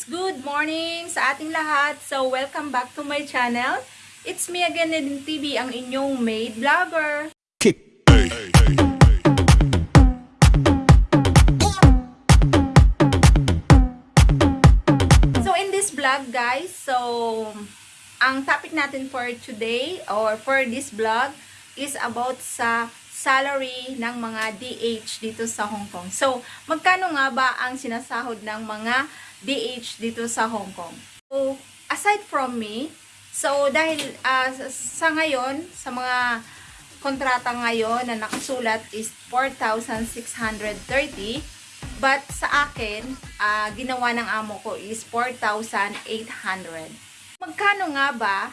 guys! Good morning sa ating lahat. So, welcome back to my channel. It's me again, Nedin TV, ang inyong maid vlogger. So, in this vlog, guys, so, ang topic natin for today or for this vlog is about sa salary ng mga DH dito sa Hong Kong. So, magkano nga ba ang sinasahod ng mga DH dito sa Hong Kong? So, aside from me, so dahil ah, sa- ngayon, sa mga kontrata ngayon na nakasulat is 4,630 but sa akin, ah, ginawa ng amo ko is 4,800. Magkano nga ba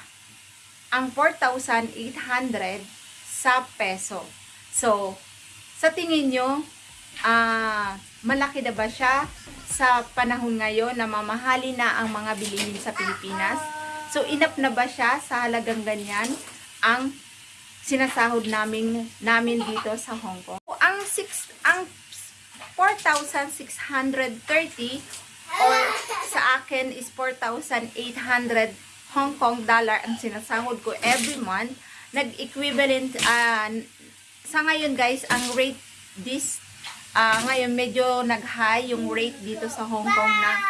ang 4,800 sa peso? So, sa tingin nyo, ah, malaki na ba siya sa panahon ngayon na mamahali na ang mga bilihin sa Pilipinas? So, inap na ba siya sa halagang ganyan ang sinasahod namin namin dito sa Hong Kong? Ang six ang 4,630 or sa akin is 4,800 Hong Kong dollar ang sinasahod ko every month. Nag-equivalent ah, sa ngayon guys, ang rate this ah, ngayon medyo nag-high yung rate dito sa Hong Kong na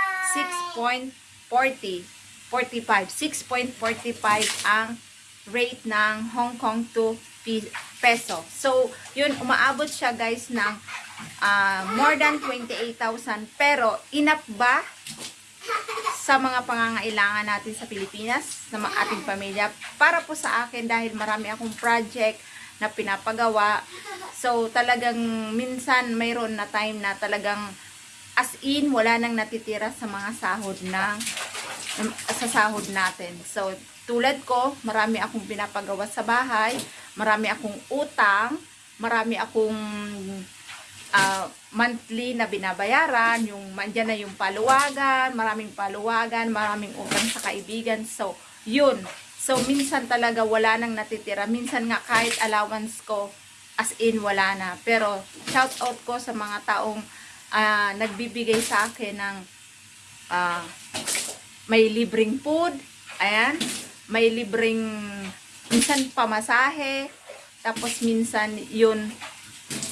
6.40 45 6.45 ang rate ng Hong Kong to peso. So, yun, umaabot siya guys ng ah, more than 28,000. Pero, enough ba sa mga pangangailangan natin sa Pilipinas, sa ating pamilya? Para po sa akin, dahil marami akong project na pinapagawa. So, talagang minsan mayroon na time na talagang as in, wala nang natitira sa mga sahod ng sa sahod natin. So, tulad ko, marami akong pinapagawa sa bahay, marami akong utang, marami akong ah, monthly na binabayaran, yung mandyan na yung paluwagan, maraming paluwagan, maraming utang sa kaibigan. So, yun. So, minsan talaga wala nang natitira. Minsan nga kahit allowance ko, as in wala na. Pero, shout out ko sa mga taong ah, nagbibigay sa akin ng ah, may libreng food, ayan, may libreng minsan pamasahe, tapos minsan yun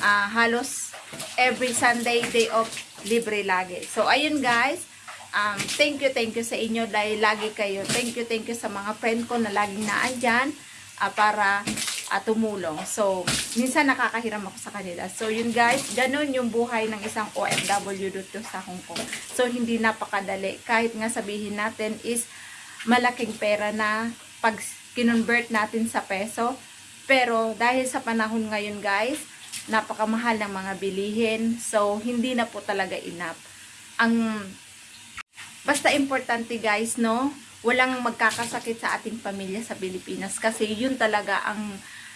ah, halos every Sunday day off libre lagi. So ayun guys, um, thank you, thank you sa inyo dahil lagi kayo. Thank you, thank you sa mga friend ko na laging naandyan ah, para ah, tumulong. So, minsan nakakahiram ako sa kanila. So, yun guys, ganun yung buhay ng isang OFW dito sa Hong Kong. So, hindi napakadali. Kahit nga sabihin natin is malaking pera na pag kinonvert natin sa peso. Pero, dahil sa panahon ngayon guys, napakamahal ng mga bilihin. So, hindi na po talaga enough. Ang Basta importante guys, no? Walang magkakasakit sa ating pamilya sa Pilipinas kasi yun talaga ang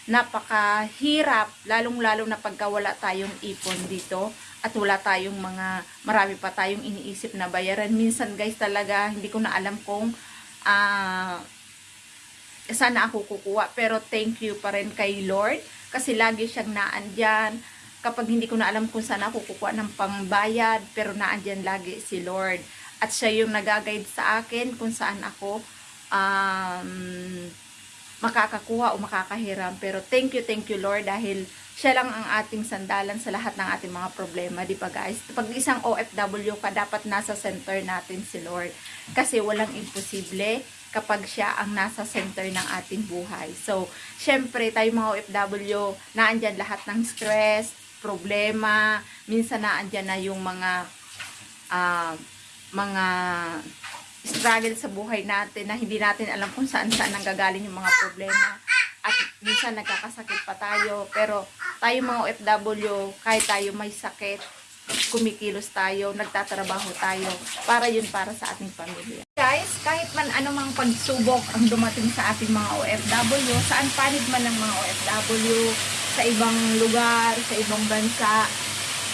napakahirap, lalong-lalo na pagka wala tayong ipon dito at wala tayong mga, marami pa tayong iniisip na bayaran. Minsan guys talaga, hindi ko na alam kung ah sana ako kukuha. Pero thank you pa rin kay Lord kasi lagi siyang naandyan. Kapag hindi ko na alam kung saan ako kukuha ng pangbayad, pero naandyan lagi si Lord. At siya yung nagaguide sa akin kung saan ako um, makakakuha o makakahiram. Pero thank you, thank you Lord dahil siya lang ang ating sandalan sa lahat ng ating mga problema, di ba guys? Pag isang OFW ka, dapat nasa center natin si Lord. Kasi walang imposible kapag siya ang nasa center ng ating buhay. So, syempre, tayo mga OFW, naandyan lahat ng stress, problema, minsan naandyan na yung mga ah, mga struggle sa buhay natin na hindi natin alam kung saan saan nanggagaling yung mga problema at minsan nagkakasakit pa tayo pero tayo mga OFW kahit tayo may sakit kumikilos tayo, nagtatrabaho tayo para yun para sa ating pamilya. Guys, kahit man anumang pagsubok ang dumating sa ating mga OFW, saan panig man ng mga OFW, sa ibang lugar, sa ibang bansa,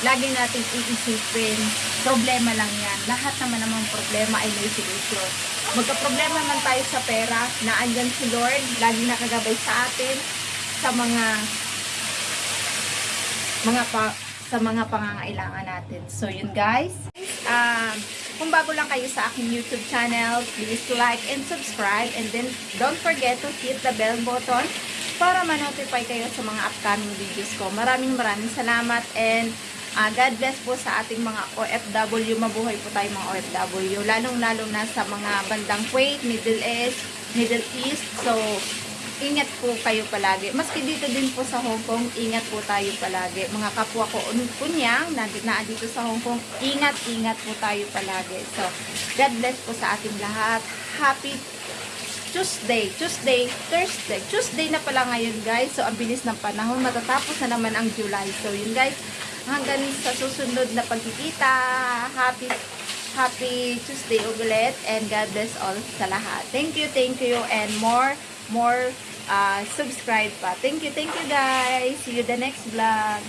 lagi natin iisipin, problema lang yan. Lahat naman namang problema ay may solusyon. Magka-problema man tayo sa pera, naandyan si Lord, lagi nakagabay sa atin, sa mga mga pa, sa mga pangangailangan natin. So, yun guys. Um, Kung bago lang kayo sa aking YouTube channel, please like and subscribe. And then, don't forget to hit the bell button para ma-notify kayo sa mga upcoming videos ko. Maraming maraming salamat and ah, God bless po sa ating mga OFW. Mabuhay po tayo mga OFW. Lalong-lalo na sa mga bandang Kuwait, Middle East, Middle East. So, ingat po kayo palagi. Maski dito din po sa Hong Kong, ingat po tayo palagi. Mga kapwa ko un- kunyang, na, dito sa Hong Kong, ingat-ingat po tayo palagi. So, God bless po sa ating lahat. Happy Tuesday, Tuesday, Thursday. Tuesday na pala ngayon guys. So, ang bilis ng panahon. Matatapos na naman ang July. So, yun guys. Hanggang sa susunod na pagkikita. Happy Happy Tuesday ulit. And God bless all sa lahat. Thank you, thank you. And more, more uh, subscribe pa. Thank you, thank you guys. See you the next vlog.